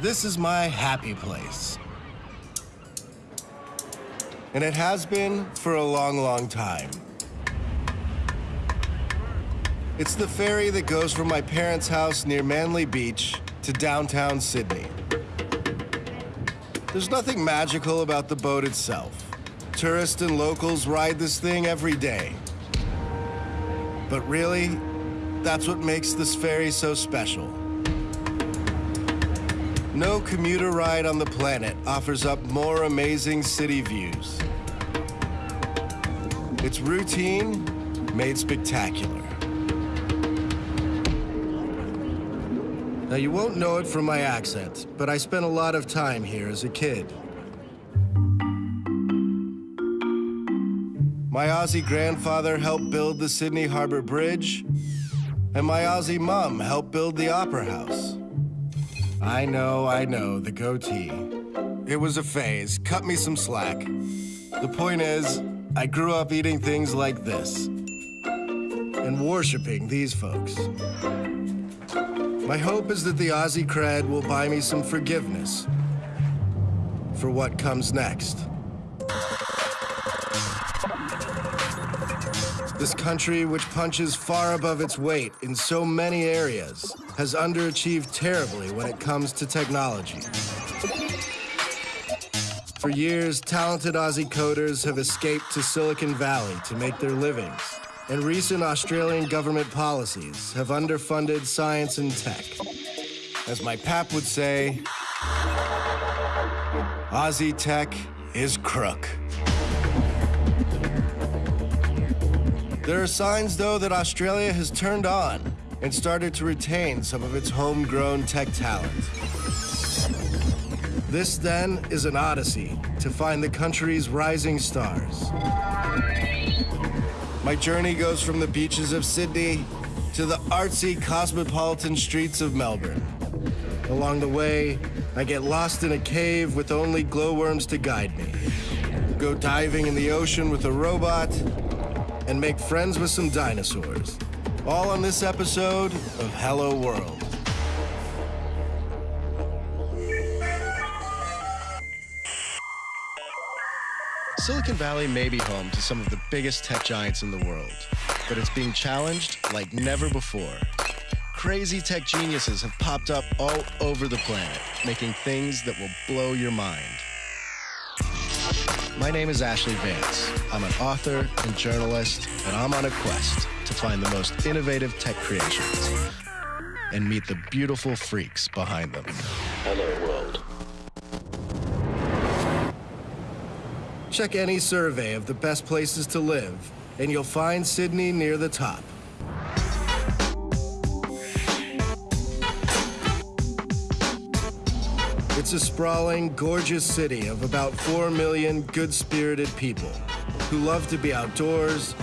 This is my happy place. And it has been for a long, long time. It's the ferry that goes from my parents' house near Manly Beach to downtown Sydney. There's nothing magical about the boat itself. Tourists and locals ride this thing every day. But really, that's what makes this ferry so special. No commuter ride on the planet offers up more amazing city views. It's routine made spectacular. Now, you won't know it from my accent, but I spent a lot of time here as a kid. My Aussie grandfather helped build the Sydney Harbor Bridge, and my Aussie mom helped build the Opera House. I know, I know, the goatee. It was a phase, cut me some slack. The point is, I grew up eating things like this and worshiping these folks. My hope is that the Aussie cred will buy me some forgiveness for what comes next. This country, which punches far above its weight in so many areas, has underachieved terribly when it comes to technology. For years, talented Aussie coders have escaped to Silicon Valley to make their livings, and recent Australian government policies have underfunded science and tech. As my pap would say, Aussie tech is crook. There are signs, though, that Australia has turned on and started to retain some of its homegrown tech talent. This, then, is an odyssey to find the country's rising stars. My journey goes from the beaches of Sydney to the artsy cosmopolitan streets of Melbourne. Along the way, I get lost in a cave with only glowworms to guide me. Go diving in the ocean with a robot, and make friends with some dinosaurs. All on this episode of Hello World. Silicon Valley may be home to some of the biggest tech giants in the world, but it's being challenged like never before. Crazy tech geniuses have popped up all over the planet, making things that will blow your mind. My name is Ashlee Vance. I'm an author and journalist, and I'm on a quest to find the most innovative tech creations and meet the beautiful freaks behind them. Hello World. Check any survey of the best places to live, and you'll find Sydney near the top. It's a sprawling, gorgeous city of about 4 million good-spirited people who love to be outdoors,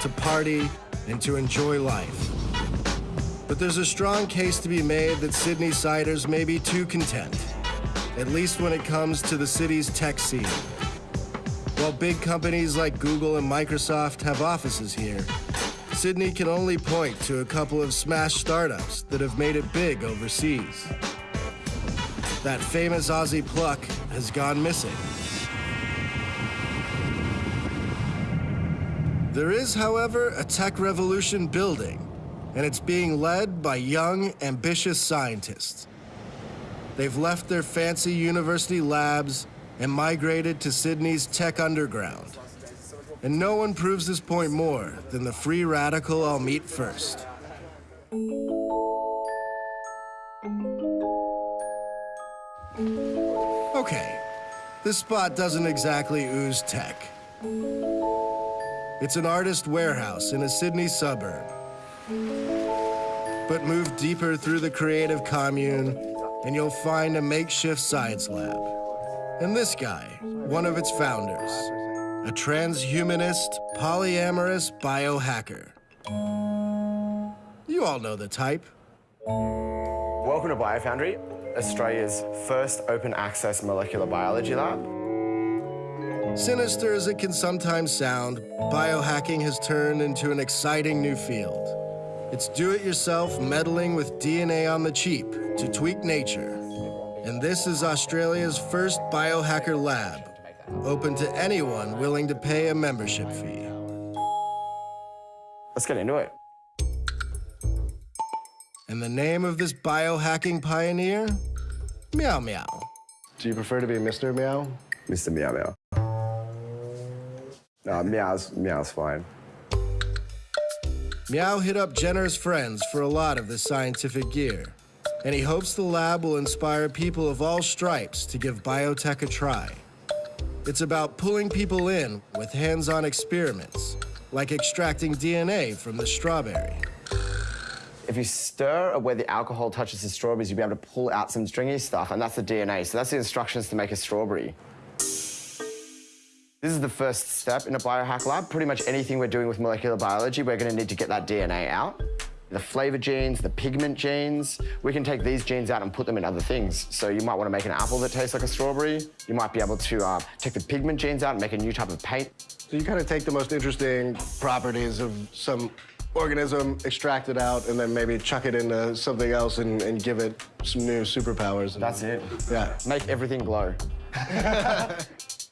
to party, and to enjoy life. But there's a strong case to be made that Sydney siders may be too content, at least when it comes to the city's tech scene. While big companies like Google and Microsoft have offices here, Sydney can only point to a couple of smash startups that have made it big overseas. That famous Aussie pluck has gone missing. There is, however, a tech revolution building, and it's being led by young, ambitious scientists. They've left their fancy university labs and migrated to Sydney's tech underground. And no one proves this point more than the free radical I'll meet first. Okay, this spot doesn't exactly ooze tech. It's an artist warehouse in a Sydney suburb. But move deeper through the creative commune, and you'll find a makeshift science lab. And this guy, one of its founders, a transhumanist, polyamorous biohacker. You all know the type. Welcome to BioFoundry, Australia's first open access molecular biology lab. Sinister as it can sometimes sound, biohacking has turned into an exciting new field. It's do-it-yourself meddling with DNA on the cheap to tweak nature. And this is Australia's first biohacker lab, open to anyone willing to pay a membership fee. Let's get into it. And the name of this biohacking pioneer? Meow Meow. Do you prefer to be Mr. Meow? Mr. Meow Meow. No, Meow's, Meow's fine. Meow hit up Jenner's friends for a lot of the scientific gear, and he hopes the lab will inspire people of all stripes to give biotech a try. It's about pulling people in with hands-on experiments, like extracting DNA from the strawberry. If you stir where the alcohol touches the strawberries, you'll be able to pull out some stringy stuff, and that's the DNA. So that's the instructions to make a strawberry. This is the first step in a biohack lab. Pretty much anything we're doing with molecular biology, we're gonna need to get that DNA out. The flavor genes, the pigment genes, we can take these genes out and put them in other things. So you might wanna make an apple that tastes like a strawberry. You might be able to uh, take the pigment genes out and make a new type of paint. So you kind of take the most interesting properties of some organism, extract it out, and then maybe chuck it into something else and, and give it some new superpowers. That's it. Yeah. Make everything glow.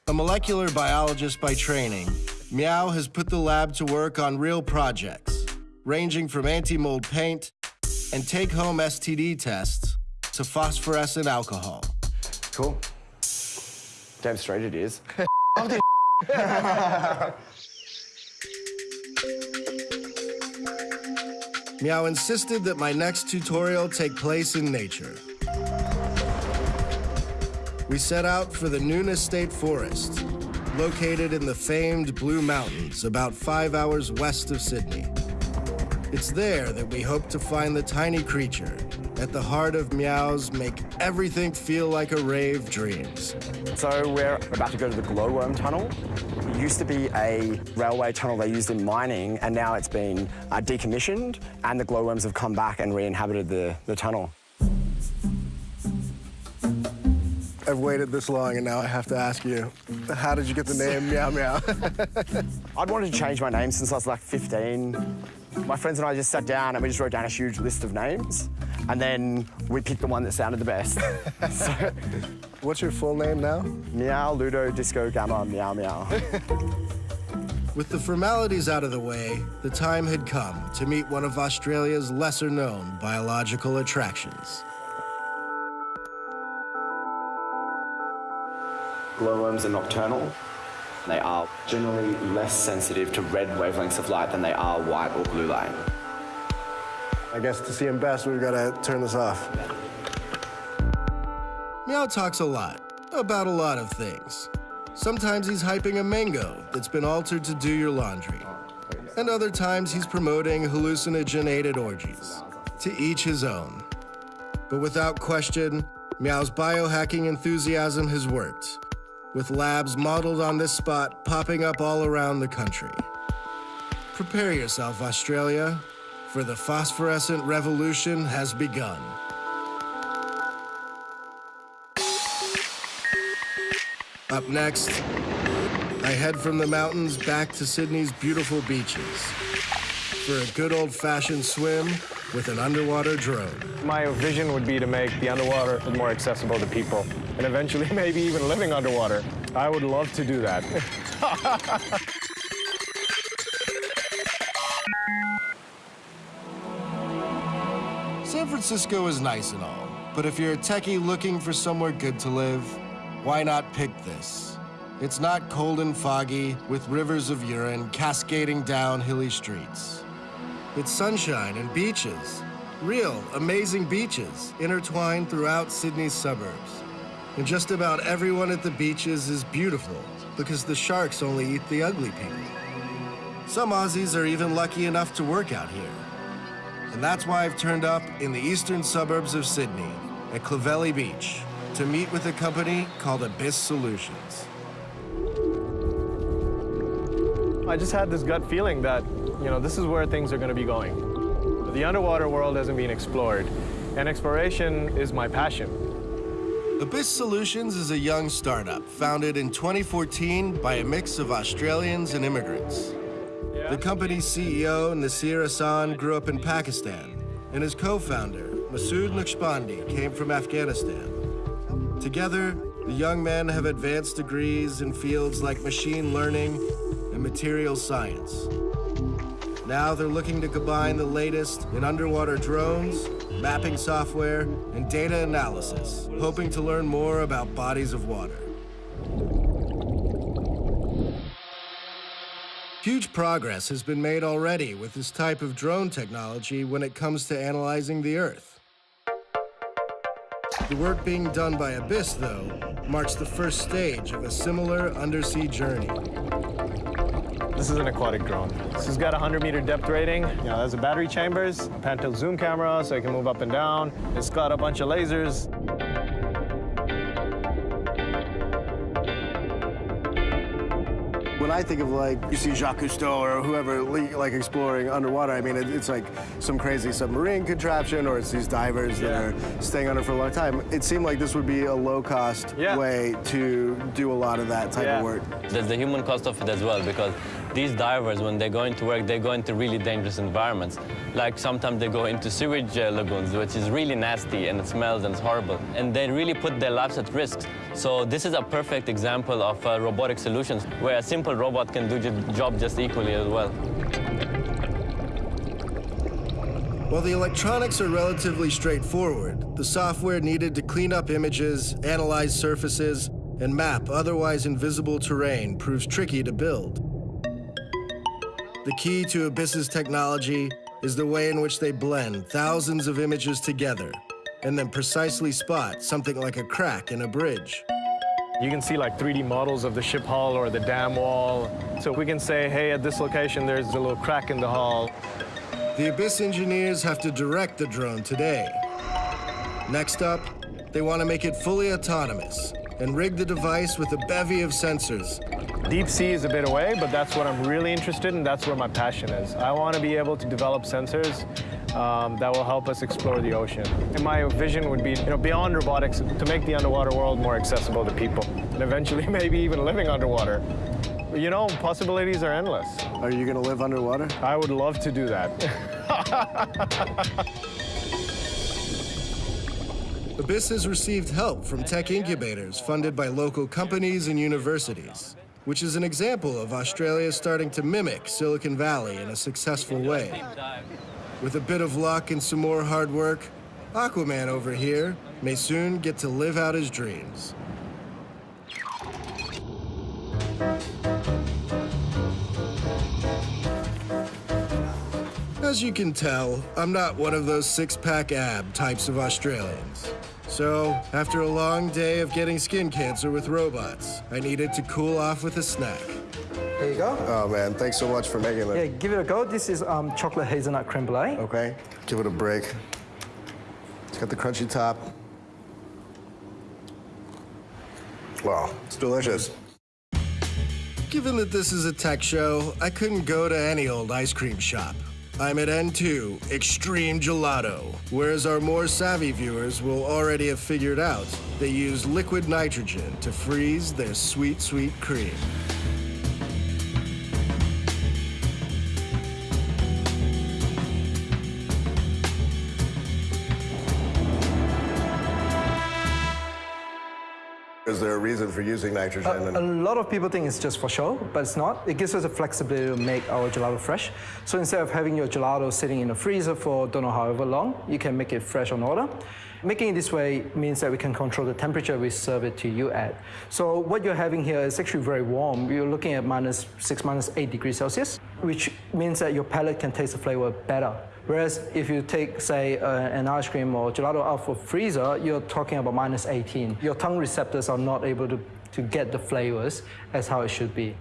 A molecular biologist by training, Meow has put the lab to work on real projects, ranging from anti-mold paint and take-home STD tests to phosphorescent alcohol. Cool. Damn straight it is. Meow insisted that my next tutorial take place in nature. We set out for the Newnes State Forest, located in the famed Blue Mountains, about five hours west of Sydney. It's there that we hope to find the tiny creature at the heart of Meow's make everything feel like a rave dreams. So we're about to go to the glowworm tunnel. It used to be a railway tunnel they used in mining, and now it's been uh, decommissioned, and the glowworms have come back and re-inhabited the, the tunnel. I've waited this long, and now I have to ask you, how did you get the name Meow Meow? I'd wanted to change my name since I was like 15. My friends and I just sat down and we just wrote down a huge list of names, and then we picked the one that sounded the best. so, What's your full name now? meow, Ludo, Disco, Gamma, meow, meow. With the formalities out of the way, the time had come to meet one of Australia's lesser known biological attractions. Glowworms are nocturnal. They are generally less sensitive to red wavelengths of light than they are white or blue light. I guess to see him best, we've got to turn this off. Meow talks a lot about a lot of things. Sometimes he's hyping a mango that's been altered to do your laundry. And other times he's promoting hallucinogenated orgies. To each his own. But without question, Meow's biohacking enthusiasm has worked, with labs modeled on this spot popping up all around the country. Prepare yourself, Australia, for the phosphorescent revolution has begun. Up next, I head from the mountains back to Sydney's beautiful beaches for a good old-fashioned swim with an underwater drone. My vision would be to make the underwater more accessible to people, and eventually maybe even living underwater. I would love to do that. San Francisco is nice and all, but if you're a techie looking for somewhere good to live, why not pick this? It's not cold and foggy, with rivers of urine cascading down hilly streets. It's sunshine and beaches, real, amazing beaches, intertwined throughout Sydney's suburbs. And just about everyone at the beaches is beautiful, because the sharks only eat the ugly people. Some Aussies are even lucky enough to work out here. And that's why I've turned up in the eastern suburbs of Sydney, at Clovelly Beach, to meet with a company called Abyss Solutions. I just had this gut feeling that, you know, this is where things are going to be going. The underwater world hasn't been explored, and exploration is my passion. Abyss Solutions is a young startup founded in 2014 by a mix of Australians and immigrants. The company's CEO, Nasir Ahsan, grew up in Pakistan, and his co-founder, Masood Naqshbandi, came from Afghanistan. Together, the young men have advanced degrees in fields like machine learning and material science. Now they're looking to combine the latest in underwater drones, mapping software, and data analysis, hoping to learn more about bodies of water. Huge progress has been made already with this type of drone technology when it comes to analyzing the Earth. The work being done by Abyss, though, marks the first stage of a similar undersea journey. This is an aquatic drone. This has got a 100 meter depth rating. You know, it has the battery chambers, pan tilt zoom camera, so it can move up and down. It's got a bunch of lasers. When I think of like, you see Jacques Cousteau or whoever like exploring underwater, I mean, it, it's like some crazy submarine contraption or it's these divers Yeah. that are staying under for a long time. It seemed like this would be a low cost Yeah. way to do a lot of that type Yeah. of work. There's the human cost of it as well because these divers, when they go into work, they go into really dangerous environments. Like sometimes they go into sewage uh, lagoons, which is really nasty and it smells and it's horrible. And they really put their lives at risk. So this is a perfect example of uh, robotic solutions where a simple robot can do the job just equally as well. While the electronics are relatively straightforward, the software needed to clean up images, analyze surfaces, and map otherwise invisible terrain proves tricky to build. The key to Abyss's technology is the way in which they blend thousands of images together and then precisely spot something like a crack in a bridge. You can see like 3D models of the ship hull or the dam wall. So we can say, hey, at this location, there's a little crack in the hull. The Abyss engineers have to direct the drone today. Next up, they want to make it fully autonomous and rig the device with a bevy of sensors Deep sea is a bit away, but that's what I'm really interested in. That's where my passion is. I want to be able to develop sensors um, that will help us explore the ocean. And my vision would be, you know, beyond robotics, to make the underwater world more accessible to people, and eventually maybe even living underwater. You know, possibilities are endless. Are you gonna live underwater? I would love to do that. Abyss has received help from tech incubators funded by local companies and universities, which is an example of Australia starting to mimic Silicon Valley in a successful way. With a bit of luck and some more hard work, Aquaman over here may soon get to live out his dreams. As you can tell, I'm not one of those six-pack ab types of Australians. So, after a long day of getting skin cancer with robots, I needed to cool off with a snack. There you go. Oh man, thanks so much for making it. Yeah, it. give it a go. This is um, chocolate hazelnut creme brulee. Okay, give it a break. It's got the crunchy top. Wow, it's delicious. Given that this is a tech show, I couldn't go to any old ice cream shop. I'm at N2, Extreme Gelato, whereas our more savvy viewers will already have figured out they use liquid nitrogen to freeze their sweet, sweet cream. There a reason for using nitrogen? A lot of people think it's just for show, but it's not. It gives us the flexibility to make our gelato fresh. So instead of having your gelato sitting in the freezer for don't know however long, you can make it fresh on order. Making it this way means that we can control the temperature we serve it to you at. So what you're having here is actually very warm. You're looking at minus six, minus eight degrees Celsius, which means that your palate can taste the flavor better. Whereas if you take, say, uh, an ice cream or gelato out of freezer, you're talking about minus 18. Your tongue receptors are not able to, to get the flavors as how it should be.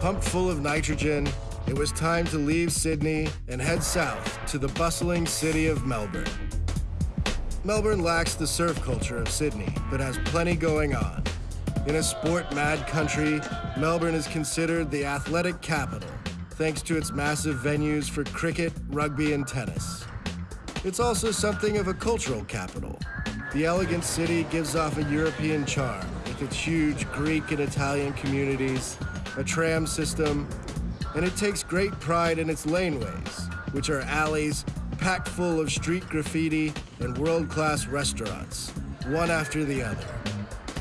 Pumped full of nitrogen, it was time to leave Sydney and head south to the bustling city of Melbourne. Melbourne lacks the surf culture of Sydney, but has plenty going on. In a sport mad country, Melbourne is considered the athletic capital, thanks to its massive venues for cricket, rugby, and tennis. It's also something of a cultural capital. The elegant city gives off a European charm with its huge Greek and Italian communities, a tram system, and it takes great pride in its laneways, which are alleys packed full of street graffiti and world-class restaurants, one after the other.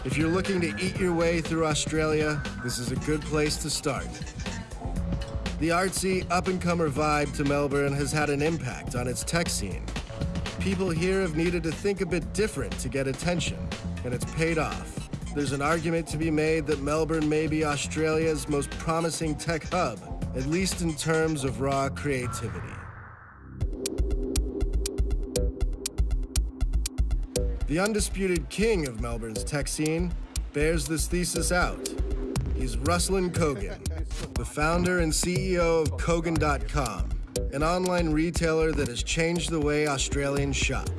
If you're looking to eat your way through Australia, this is a good place to start. The artsy, up-and-comer vibe to Melbourne has had an impact on its tech scene. People here have needed to think a bit different to get attention, and it's paid off. There's an argument to be made that Melbourne may be Australia's most promising tech hub, at least in terms of raw creativity. The undisputed king of Melbourne's tech scene bears this thesis out. He's Ruslan Kogan, the founder and CEO of Kogan.com, an online retailer that has changed the way Australians shop.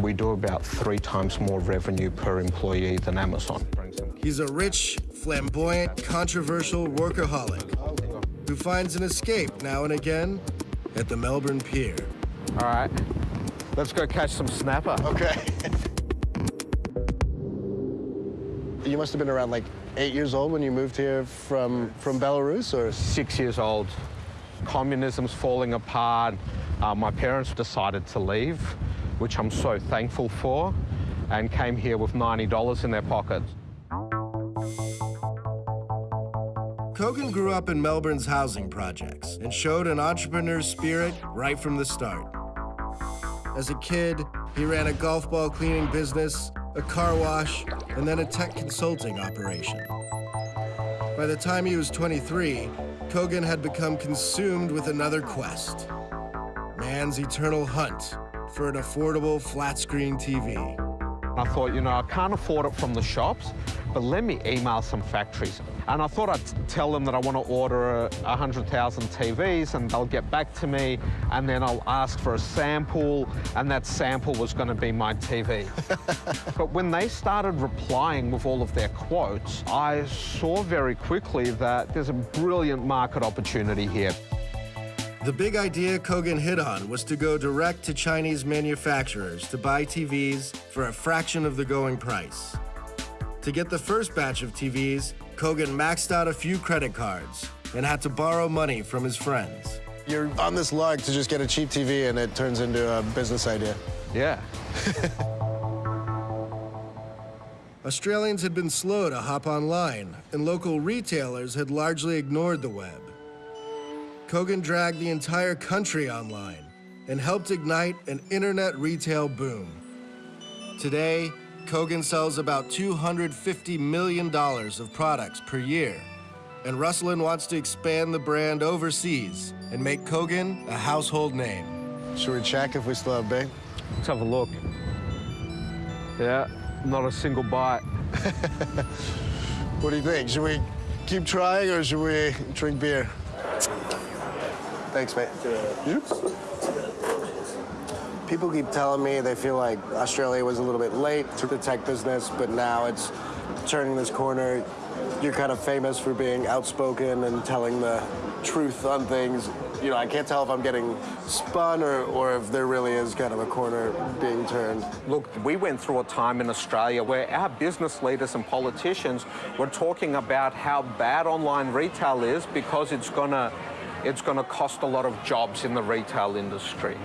We do about three times more revenue per employee than Amazon. He's a rich, flamboyant, controversial workaholic who finds an escape now and again at the Melbourne Pier. All right, let's go catch some snapper. Okay. you must have been around like eight years old when you moved here from, from Belarus, or? Six years old. Communism's falling apart. Uh, my parents decided to leave, which I'm so thankful for, and came here with $90 in their pockets. Kogan grew up in Melbourne's housing projects and showed an entrepreneur's spirit right from the start. As a kid, he ran a golf ball cleaning business, a car wash, and then a tech consulting operation. By the time he was 23, Kogan had become consumed with another quest man's eternal hunt for an affordable flat screen TV. I thought, you know, I can't afford it from the shops, but let me email some factories. And I thought I'd tell them that I want to order 100,000 TVs and they'll get back to me and then I'll ask for a sample and that sample was going to be my TV. but when they started replying with all of their quotes, I saw very quickly that there's a brilliant market opportunity here. The big idea Kogan hit on was to go direct to Chinese manufacturers to buy TVs for a fraction of the going price. To get the first batch of TVs, Kogan maxed out a few credit cards and had to borrow money from his friends. You're on this lug to just get a cheap TV and it turns into a business idea. Yeah. Australians had been slow to hop online, and local retailers had largely ignored the web. Kogan dragged the entire country online and helped ignite an internet retail boom. Today, Kogan sells about $250 million of products per year, and Ruslan wants to expand the brand overseas and make Kogan a household name. Should we check if we still have Bing? Let's have a look. Yeah, not a single bite. what do you think? Should we keep trying or should we drink beer? Thanks, mate. People keep telling me they feel like Australia was a little bit late to the tech business, but now it's turning this corner. You're kind of famous for being outspoken and telling the truth on things. You know, I can't tell if I'm getting spun or, or if there really is kind of a corner being turned. Look, we went through a time in Australia where our business leaders and politicians were talking about how bad online retail is because it's going to it's going to cost a lot of jobs in the retail industry.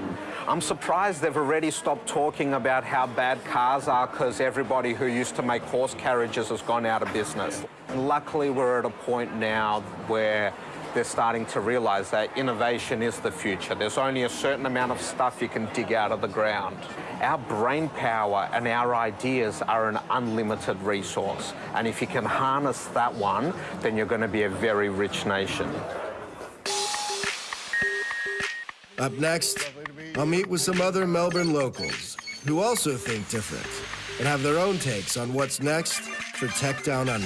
I'm surprised they've already stopped talking about how bad cars are because everybody who used to make horse carriages has gone out of business. And luckily, we're at a point now where they're starting to realize that innovation is the future. There's only a certain amount of stuff you can dig out of the ground. Our brain power and our ideas are an unlimited resource. And if you can harness that one, then you're going to be a very rich nation. Up next, I'll meet with some other Melbourne locals who also think different and have their own takes on what's next for Tech Down Under.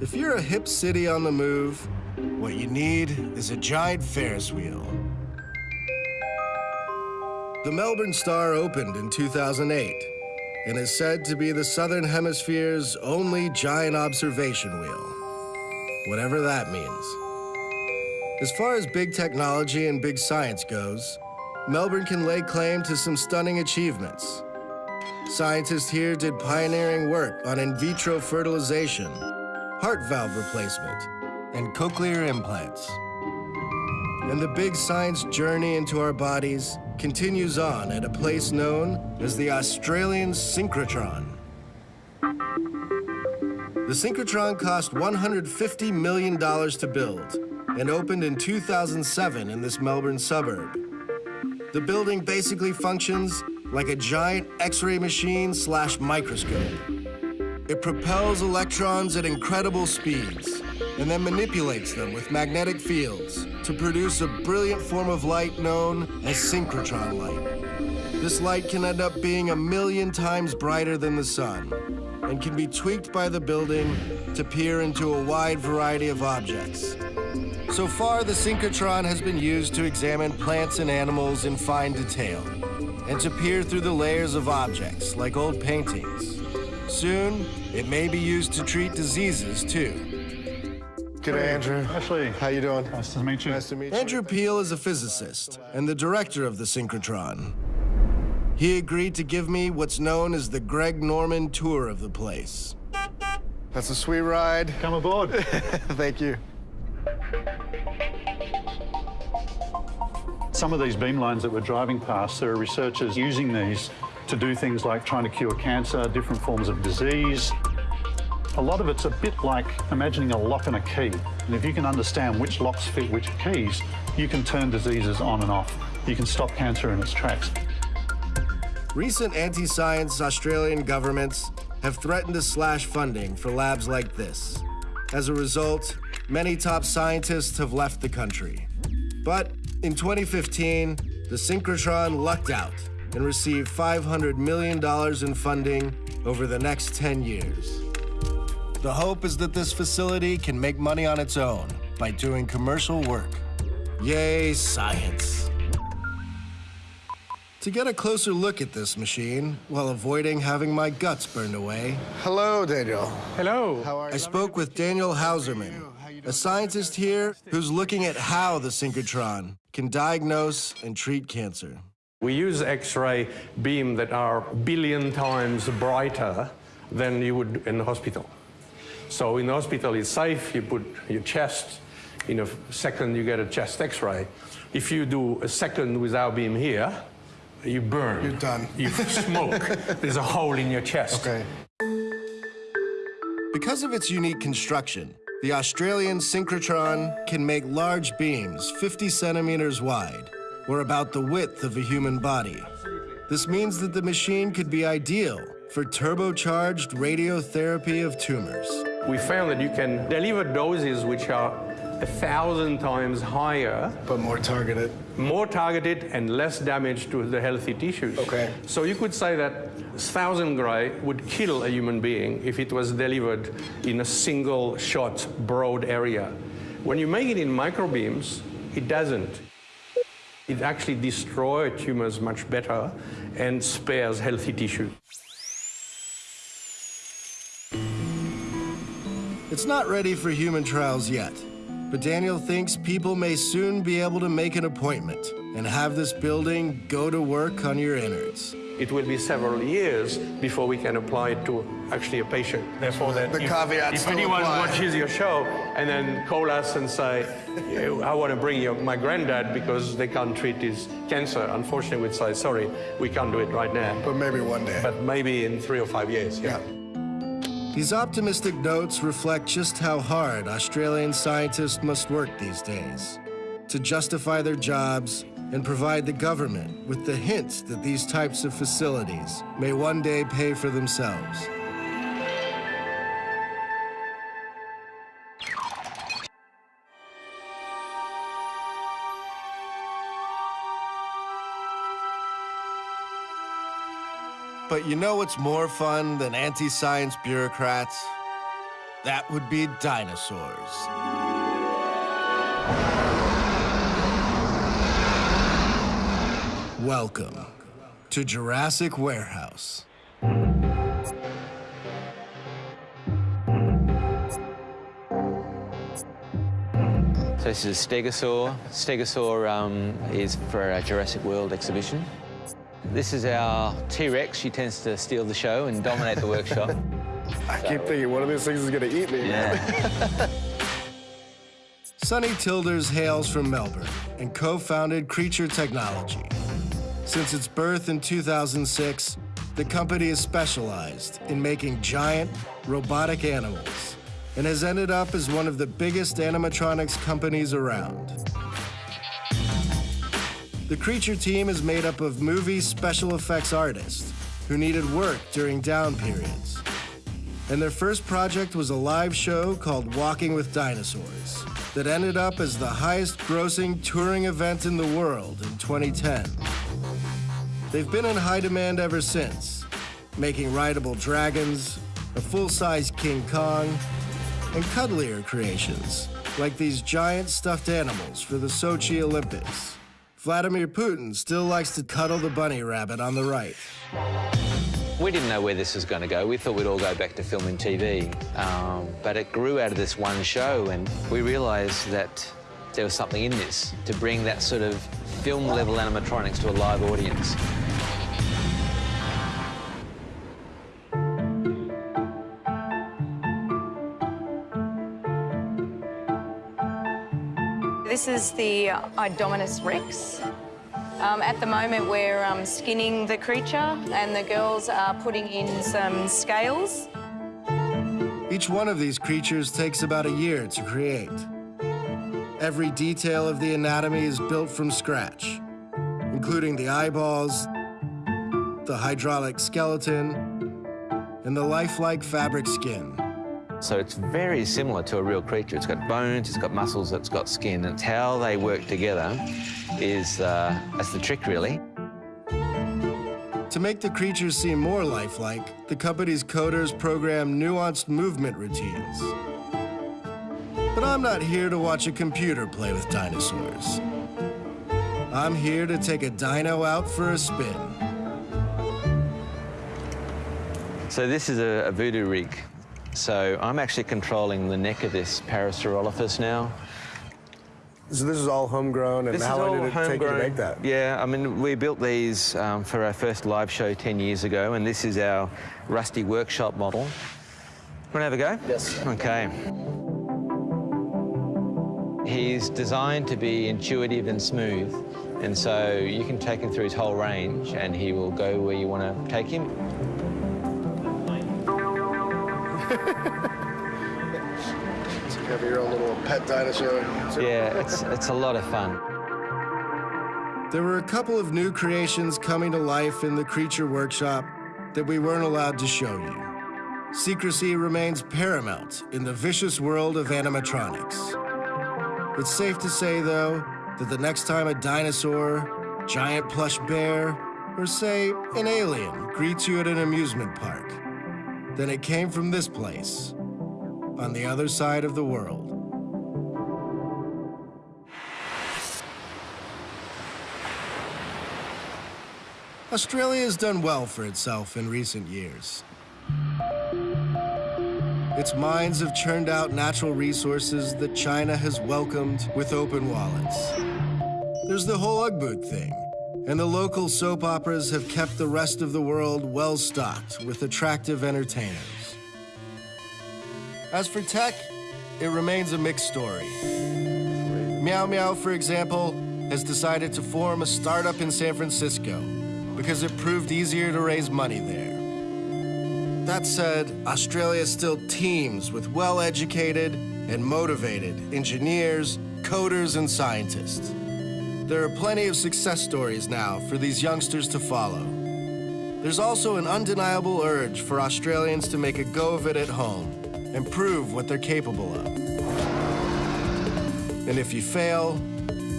If you're a hip city on the move, what you need is a giant Ferris wheel. The Melbourne Star opened in 2008 and is said to be the Southern Hemisphere's only giant observation wheel, whatever that means. As far as big technology and big science goes, Melbourne can lay claim to some stunning achievements. Scientists here did pioneering work on in vitro fertilization, heart valve replacement, and cochlear implants. And the big science journey into our bodies continues on at a place known as the Australian synchrotron. The synchrotron cost $150 million to build and opened in 2007 in this Melbourne suburb. The building basically functions like a giant X-ray machine slash microscope. It propels electrons at incredible speeds and then manipulates them with magnetic fields to produce a brilliant form of light known as synchrotron light. This light can end up being a million times brighter than the sun and can be tweaked by the building to peer into a wide variety of objects. So far, the synchrotron has been used to examine plants and animals in fine detail and to peer through the layers of objects like old paintings. Soon, it may be used to treat diseases too. G'day, Andrew. Ashlee. How you doing? Nice to meet you. Nice to meet you. Andrew Peele is a physicist and the director of the synchrotron. He agreed to give me what's known as the Greg Norman tour of the place. That's a sweet ride. Come aboard. Thank you. Some of these beamlines that we're driving past, there are researchers using these to do things like trying to cure cancer, different forms of disease. A lot of it's a bit like imagining a lock and a key. And if you can understand which locks fit which keys, you can turn diseases on and off. You can stop cancer in its tracks. Recent anti-science Australian governments have threatened to slash funding for labs like this. As a result, many top scientists have left the country. But in 2015, the synchrotron lucked out and received $500 million in funding over the next 10 years. The hope is that this facility can make money on its own by doing commercial work. Yay, science. To get a closer look at this machine, while avoiding having my guts burned away, Hello, Daniel. Hello. How are you? I spoke with Daniel Häusermann, a scientist here who's looking at how the synchrotron can diagnose and treat cancer. We use X-ray beam that are billion times brighter than you would in the hospital. So in the hospital, it's safe. You put your chest. In a second, you get a chest X-ray. If you do a second without beam here, you burn. You're done. You smoke. There's a hole in your chest. Okay. Because of its unique construction, the Australian synchrotron can make large beams 50 centimeters wide, or about the width of a human body. This means that the machine could be ideal for turbocharged radiotherapy of tumors. We found that you can deliver doses which are a thousand times higher But more targeted. more targeted and less damage to the healthy tissues. Okay. So you could say that 1000 gray would kill a human being if it was delivered in a single shot, broad area. When you make it in microbeams, it doesn't. It actually destroys tumors much better and spares healthy tissue. It's not ready for human trials yet, but Daniel thinks people may soon be able to make an appointment and have this building go to work on your innards. It will be several years before we can apply it to actually a patient. Therefore, that The if, caveats if anyone apply. watches your show and then call us and say, "Yeah, I want to bring your, my granddad because they can't treat his cancer, unfortunately, we'd say, sorry, we can't do it right now. But maybe one day. But maybe in three or five years. yeah. These optimistic notes reflect just how hard Australian scientists must work these days to justify their jobs and provide the government with the hint that these types of facilities may one day pay for themselves. But you know what's more fun than anti science bureaucrats? That would be dinosaurs. Welcome to Jurassic Warehouse. So this is a stegosaur. Stegosaur um, is for our Jurassic World exhibition. This is our T-Rex. She tends to steal the show and dominate the workshop. I keep thinking one of these things is going to eat me. Yeah. Sonny Tilders hails from Melbourne and co-founded Creature Technology. Since its birth in 2006, the company is specialized in making giant, robotic animals and has ended up as one of the biggest animatronics companies around. The Creature team is made up of movie special effects artists who needed work during down periods. And their first project was a live show called Walking with Dinosaurs that ended up as the highest grossing touring event in the world in 2010. They've been in high demand ever since, making rideable dragons, a full-size King Kong, and cuddlier creations, like these giant stuffed animals for the Sochi Olympics. Vladimir Putin still likes to cuddle the bunny rabbit on the right. We didn't know where this was going to go. We thought we'd all go back to film and TV. Um, but it grew out of this one show, and we realised that there was something in this to bring that sort of film-level animatronics to a live audience. This is the Indominus Rex. Um, at the moment, we're um, skinning the creature, and the girls are putting in some scales. Each one of these creatures takes about a year to create. Every detail of the anatomy is built from scratch, including the eyeballs, the hydraulic skeleton, and the lifelike fabric skin. So it's very similar to a real creature. It's got bones, it's got muscles, it's got skin. It's how they work together is uh, that's the trick, really. To make the creatures seem more lifelike, the company's coders program nuanced movement routines. But I'm not here to watch a computer play with dinosaurs. I'm here to take a dino out for a spin. So this is a, a voodoo rig. So I'm actually controlling the neck of this Parasaurolophus now. So this is all homegrown, and This how long did it take you to make that? Yeah, I mean, we built these um, for our first live show 10 years ago, and this is our rusty workshop model. Want to have a go? Yes. Okay. He's designed to be intuitive and smooth, and so you can take him through his whole range, and he will go where you want to take him. So you have your own little pet dinosaur. Yeah, it's, it's a lot of fun. There were a couple of new creations coming to life in the Creature Workshop that we weren't allowed to show you. Secrecy remains paramount in the vicious world of animatronics. It's safe to say, though, that the next time a dinosaur, giant plush bear, or say an alien greets you at an amusement park, then it came from this place, on the other side of the world. Australia has done well for itself in recent years. Its mines have churned out natural resources that China has welcomed with open wallets. There's the whole boot thing, and the local soap operas have kept the rest of the world well stocked with attractive entertainers. As for tech, it remains a mixed story. Meow Meow, for example, has decided to form a startup in San Francisco because it proved easier to raise money there. That said, Australia still teems with well-educated and motivated engineers, coders, and scientists. There are plenty of success stories now for these youngsters to follow. There's also an undeniable urge for Australians to make a go of it at home and prove what they're capable of. And if you fail,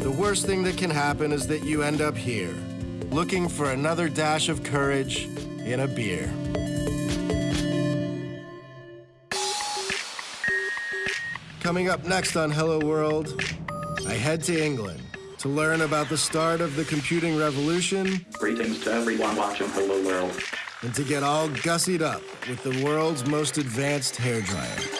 the worst thing that can happen is that you end up here, looking for another dash of courage in a beer. Coming up next on Hello World, I head to England to learn about the start of the computing revolution Greetings to everyone watching Hello World. and to get all gussied up with the world's most advanced hairdryer.